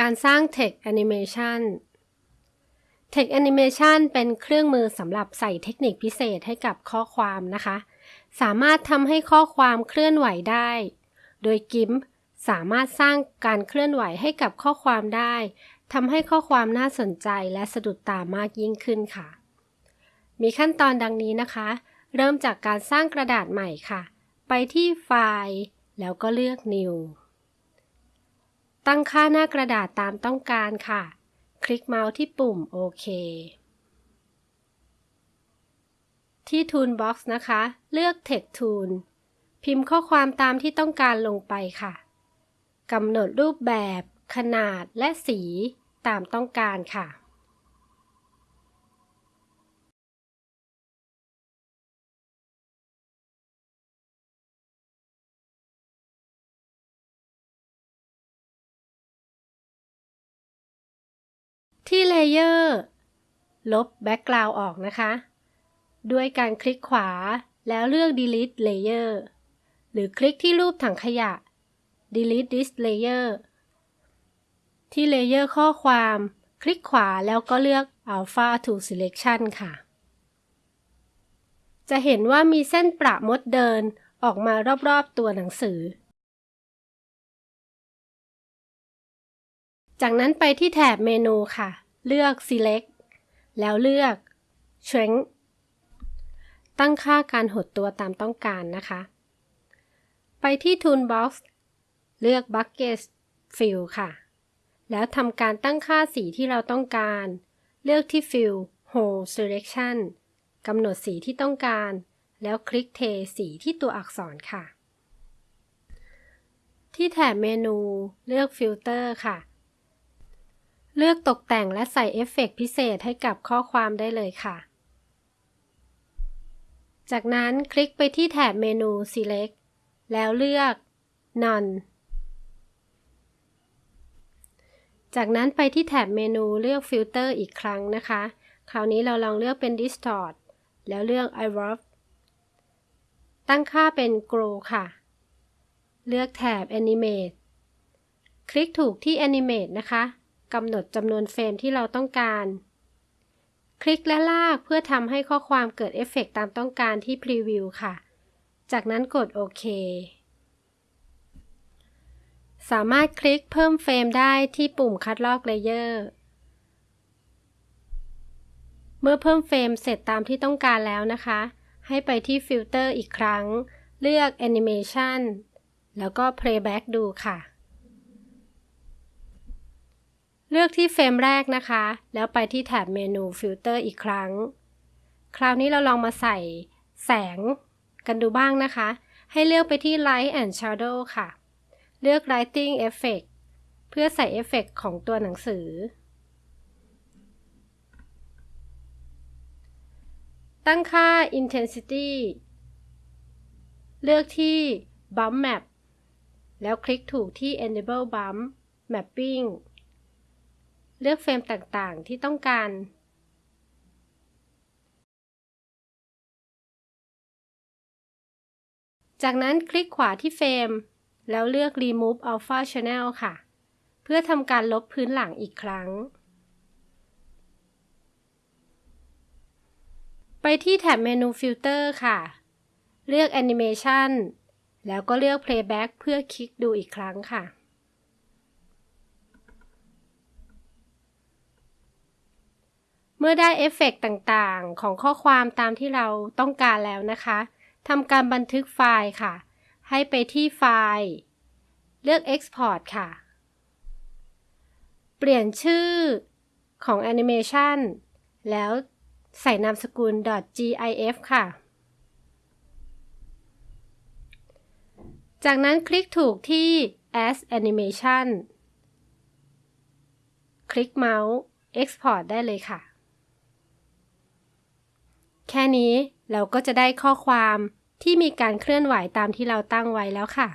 การสร้าง Text Animation Text Animation เป็นเครื่องมือสำหรับใส่เทคนิคพิเศษให้กับข้อความนะคะ สามารถทำให้ข้อความเคลื่อนไหวได้ โดย GIMP สามารถสร้างการเคลื่อนไหวให้กับข้อความได้ทำให้ข้อความน่าสนใจและสะดุดตามากยิ่งขึ้นค่ะ มีขั้นตอนดังนี้นะคะ เริ่มจากการสร้างกระดาษใหม่ค่ะ ไปที่ไฟล์ แล้วก็เลือก New ตั้งค่าหน้ากระดาษตามต้องการค่ะ คลิกเมาส์ที่ปุ่มโอเคที่ Toolbox นะคะ เลือก Text Tool พิมพ์ข้อความตามที่ต้องการลงไปค่ะกำหนดรูปแบบ ขนาดและสีตามต้องการค่ะ ที่ layer ลบ background ออกนะคะ ด้วยการคลิกขวาแล้วเลือก delete layer หรือคลิกที่รูปถังขยะ delete this layer ที่ layer ข้อความ คลิกขวาแล้วก็เลือก alpha to selection ค่ะ จะเห็นว่ามีเส้นประมดเดินออกมารอบๆตัวหนังสือ จากนั้นไปที่แถบเมนูค่ะ เลือก select แล้วเลือก shrink ตั้งค่าการหดตัวตามต้องการนะคะ ไปที่ Toolbox เลือก Bucket Fill ค่ะ แล้วทำการตั้งค่าสีที่เราต้องการ เลือกที่ Fill Whole Selection กำหนดสีที่ต้องการ แล้วคลิกเทสีที่ตัวอักษรค่ะ ที่แถบเมนูเลือก Filter ค่ะ เลือกตกแต่งและใส่เอฟเฟกพิเศษให้กับข้อความได้เลยค่ะ จากนั้นคลิกไปที่แถบเมนู Select แล้วเลือก None จากนั้นไปที่แถบเมนูเลือก Filter อีกครั้งนะคะ คราวนี้เราลองเลือกเป็น Distort แล้วเลือก i w a r p ตั้งค่าเป็น Glow ค่ะ เลือกแถบ Animate คลิกถูกที่ Animate นะคะ กำหนดจำนวน frame ที่เราต้องการ คลิกและลากเพื่อทำให้ข้อความเกิดเอฟเฟกตามต้องการที่ preview ค่ะ จากนั้นกดโอเค สามารถคลิกเพิ่ม frame ได้ที่ปุ่มคัดลอก layer เมื่อเพิ่ม frame เสร็จตามที่ต้องการแล้วนะคะ ให้ไปที่ฟิลเตอร์อีกครั้ง เลือก Animation แล้วก็ Playback ดูค่ะ เลือกที่ frame แรกนะคะ แล้วไปที่แถบเมนูฟิลเตอร์อีกครั้ง คราวนี้เราลองมาใส่แสงกันดูบ้างนะคะ ให้เลือกไปที่ Light and Shadow ค่ะ เลือก Lighting Effect เพื่อใส่เอฟเฟกของตัวหนังสือ ตั้งค่า Intensity เลือกที่ Bump Map แล้วคลิกถูกที่ Enable Bump Mapping เลือกเฟรมต่างๆ ที่ต้องการ จากนั้นคลิกขวาที่เฟรม แล้วเลือก Remove Alpha Channel ค่ะ เพื่อทำการลบพื้นหลังอีกครั้ง ไปที่แถบเมนู Filter ค่ะ เลือก Animation แล้วก็เลือก Playback เพื่อคลิกดูอีกครั้งค่ะ มื่อได้เอฟเฟกต่างๆ ของข้อความตามที่เราต้องการแล้วนะคะทำการบันทึกไฟล์ค่ะ ให้ไปที่ไฟล์ เลือก Export ค่ะ เปลี่ยนชื่อของแอนิเมชันแล้วใส่นามสกุล .gif ค่ะ จากนั้นคลิกถูกที่ as animation คลิกเมาส์ Export ได้เลยค่ะ แค่นี้เราก็จะได้ข้อความที่มีการเคลื่อนไหวตามที่เราตั้งไว้แล้วค่ะ